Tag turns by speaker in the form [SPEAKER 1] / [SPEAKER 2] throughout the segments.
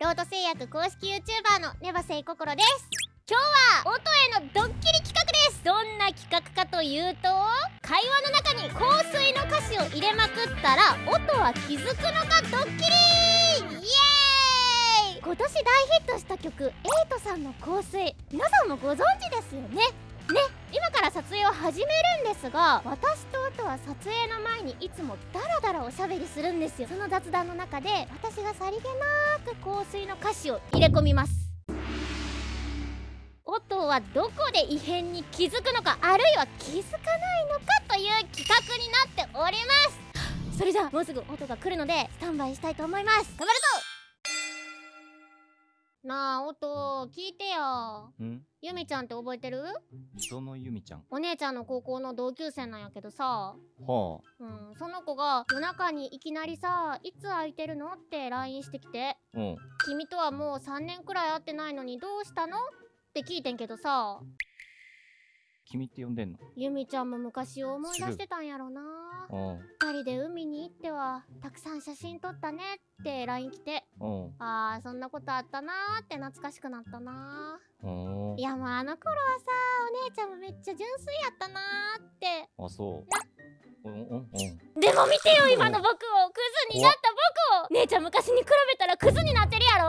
[SPEAKER 1] ロート製薬公式 YouTuber のネバセイココロです。今日は音へのドッキリ企画です。どんな企画かというと会話の中に香水の歌詞を入れまくったら音は気づくのかドッキリ。イエーイ。今年大ヒットした曲エイトさんの香水。皆さんもご存知ですよね。ね。今から撮影を始めるんですが私と音は撮影の前にいつもダラダラおしゃべりするんですよ。その雑談の中で私がさりげなく香水の歌詞を入れ込みます。音はどこで異変に気づくのかあるいは気づかないのかという企画になっております。それじゃあもうすぐ音が来るのでスタンバイしたいと思います。頑張るぞなあ音聞いてよ。
[SPEAKER 2] ん？
[SPEAKER 1] ゆみちゃんって覚えてる？
[SPEAKER 2] どのゆみちゃん？
[SPEAKER 1] お姉ちゃんの高校の同級生なんやけどさ。
[SPEAKER 2] は
[SPEAKER 1] うんその子が夜中にいきなりさ「いつ空いてるの?」って LINE してきて。
[SPEAKER 2] あうん「
[SPEAKER 1] 君とはもう3年くらい会ってないのにどうしたの?」って聞いてんけどさ
[SPEAKER 2] 君って呼んでんの？
[SPEAKER 1] ゆみちゃんも昔を思い出してたんやろな。
[SPEAKER 2] うん。
[SPEAKER 1] 二人で海に行ってはたくさん写真撮ったねって LINE 来て。
[SPEAKER 2] うん。
[SPEAKER 1] あーそんなことあったなーって懐かしくなったな
[SPEAKER 2] うん。
[SPEAKER 1] いやもうあの頃はさお姉ちゃんもめっちゃ純粋やったなーって。
[SPEAKER 2] あそう。うんうんうん。
[SPEAKER 1] でも見てよ今の僕を。クズになった僕を。姉ちゃん昔に比べたらクズになってるやろ。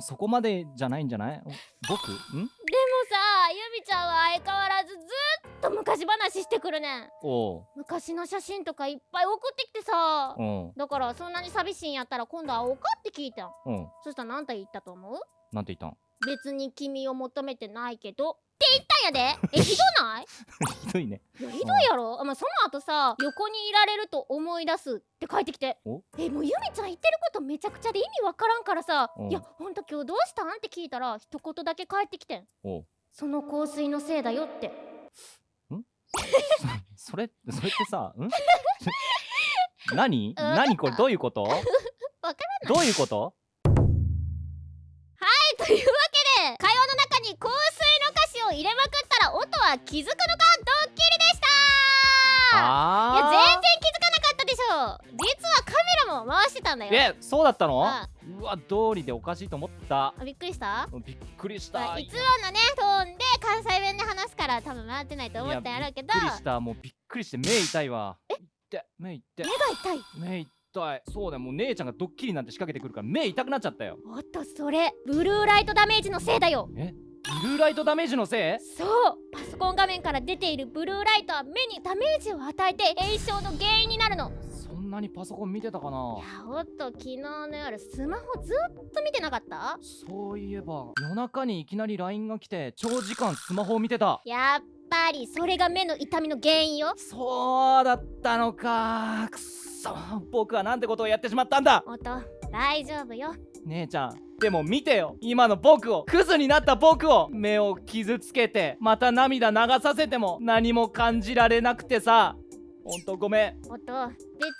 [SPEAKER 2] そこまでじゃないんじゃない？僕？ん？
[SPEAKER 1] さんは相変わらずずっと昔話してくるねん。昔の写真とかいっぱい送ってきてさ。
[SPEAKER 2] うん。
[SPEAKER 1] だからそんなに寂しいんやったら今度会おうかって聞いたん。
[SPEAKER 2] うん。
[SPEAKER 1] そしたら何て言ったと思う？
[SPEAKER 2] なんて言ったん？
[SPEAKER 1] 別に君を求めてないけど。って言ったんやで。えひどない？
[SPEAKER 2] ひどいね。
[SPEAKER 1] いやひどいやろ、あまあ、その後さ横にいられると思い出すって書いてきて。
[SPEAKER 2] お？
[SPEAKER 1] えもうゆみちゃん言ってることめちゃくちゃで意味わからんからさ
[SPEAKER 2] うん
[SPEAKER 1] いやほんと今日どうしたんって聞いたら一言だけ返ってきてんその香水のせいだよって。
[SPEAKER 2] それそれってさん？何？
[SPEAKER 1] うん。
[SPEAKER 2] 何これどういうこと？
[SPEAKER 1] わから
[SPEAKER 2] どういうこと？
[SPEAKER 1] というわけで会話の中に香水の歌詞を入れまくったら音は気づくのかドッキリでした。いや
[SPEAKER 2] あ
[SPEAKER 1] 全然気づかなかったでしょも回してたんだよ。
[SPEAKER 2] えそうだったの？
[SPEAKER 1] う
[SPEAKER 2] わ道理でおかしいと思った。
[SPEAKER 1] あびっくりした？
[SPEAKER 2] びっくりした。
[SPEAKER 1] まあいつものねトーンで関西弁で話すから多分回ってないと思ったんやろうけど。
[SPEAKER 2] びっくりした。もうびっくりして目痛いわ。痛い目痛い。
[SPEAKER 1] 目が痛い？
[SPEAKER 2] 目痛い。そうだよ。もう姉ちゃんがドッキリなんて仕掛けてくるから目痛くなっちゃったよ。
[SPEAKER 1] おっとそれブルーライトダメージのせいだよ。
[SPEAKER 2] え？ブルーライトダメージのせい？
[SPEAKER 1] そう。パソコン画面から出ているブルーライトは目にダメージを与えて炎症の原因になるの。
[SPEAKER 2] そんなにパソコン見てたかな？い
[SPEAKER 1] やおっと昨日の夜スマホずっと見てなかった？
[SPEAKER 2] そういえば夜中にいきなり LINE が来て長時間スマホを見てた。
[SPEAKER 1] やっぱりそれが目の痛みの原因よ。
[SPEAKER 2] そうだったのか。くっそ僕はなんてことをやってしまったんだ。
[SPEAKER 1] おっと大丈夫よ。
[SPEAKER 2] 姉ちゃんでも見てよ。今の僕をクズになった僕を。目を傷つけてまた涙流させても何も感じられなくてさほんとごめん。
[SPEAKER 1] おっと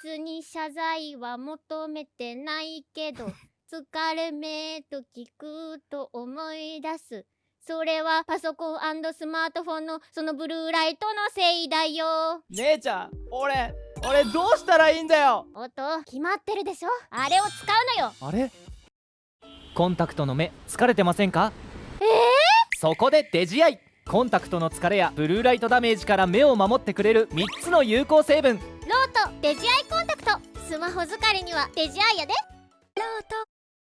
[SPEAKER 1] 別に謝罪は求めてないけど 疲れ目と聞くと思い出す。それはパソコンスマートフォンのそのブルーライトのせいだよ。
[SPEAKER 2] 姉ちゃん俺俺どうしたらいいんだよ。
[SPEAKER 1] おっと決まってるでしょ？あれを使うのよ。
[SPEAKER 2] あれ？コンタクトの目疲れてませんか？
[SPEAKER 1] えー、
[SPEAKER 2] そこでデジアイコンタクトの疲れやブルーライトダメージから目を守ってくれる3つの有効成分。
[SPEAKER 1] ロートデジアイコンタクト。スマホ疲れにはデジアイやで。ロート。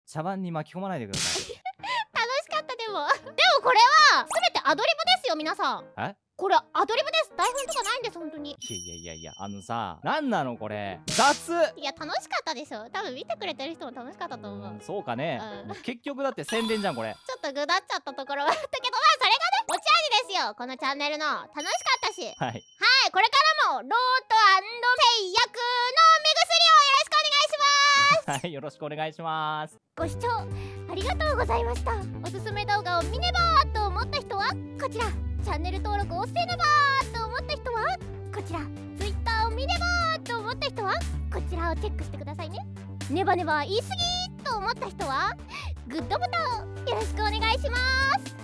[SPEAKER 2] 茶番に巻き込まないでください。
[SPEAKER 1] 楽しかったでも。でもこれは全てアドリブですよ皆さん。
[SPEAKER 2] え？
[SPEAKER 1] これアドリブです。台本とかないんです本当に。
[SPEAKER 2] いやいやいやいやあのさ何なのこれ？雑。
[SPEAKER 1] いや楽しかったでしょ。多分見てくれてる人も楽しかったと思う。
[SPEAKER 2] うんそうかね、
[SPEAKER 1] うん。
[SPEAKER 2] 結局だって宣伝じゃんこれ。
[SPEAKER 1] ちょっとぐだっちゃったところはあったけど。まあそれがですよ。このチャンネルの。楽しかったし。はい。
[SPEAKER 2] はい
[SPEAKER 1] これからもロート製薬の目薬をよろしくお願いします。
[SPEAKER 2] はいよろしくお願いします。
[SPEAKER 1] ご視聴ありがとうございました。おすすめ動画を見ねばーと思った人はこちら。チャンネル登録をせねばーと思った人はこちら。Twitter を見ねばーと思った人はこちらをチェックしてくださいね。ネバネバ言い過ぎと思った人はグッドボタンよろしくお願いします